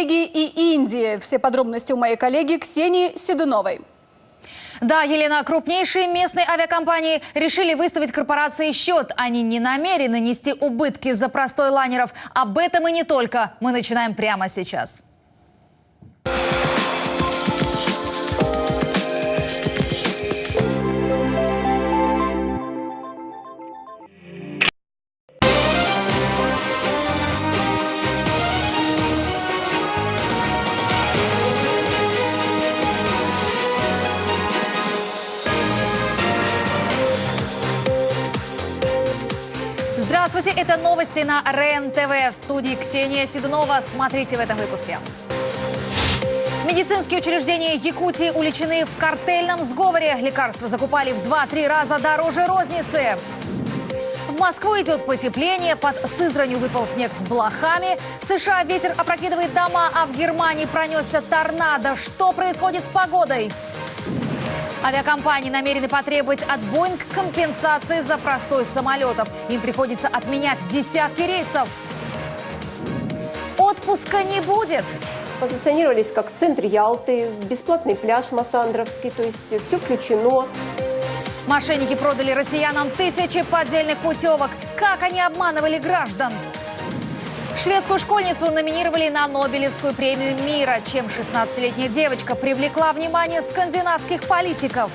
Норвегии и Индии. Все подробности у моей коллеги Ксении Седуновой. Да, Елена, крупнейшие местные авиакомпании решили выставить корпорации счет. Они не намерены нести убытки за простой лайнеров. Об этом и не только. Мы начинаем прямо сейчас. Здравствуйте, это новости на РЕН-ТВ. В студии Ксения Седунова. Смотрите в этом выпуске. Медицинские учреждения Якутии уличены в картельном сговоре. Лекарства закупали в 2-3 раза дороже розницы. В Москву идет потепление, под Сызранью выпал снег с блохами. В США ветер опрокидывает дома, а в Германии пронесся торнадо. Что происходит с погодой? Авиакомпании намерены потребовать от Боинг компенсации за простой самолетов. Им приходится отменять десятки рейсов. Отпуска не будет. Позиционировались как центр Ялты, бесплатный пляж Массандровский, то есть все включено. Мошенники продали россиянам тысячи поддельных путевок. Как они обманывали граждан? Шведскую школьницу номинировали на Нобелевскую премию мира, чем 16-летняя девочка привлекла внимание скандинавских политиков.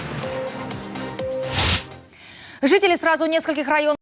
Жители сразу нескольких районов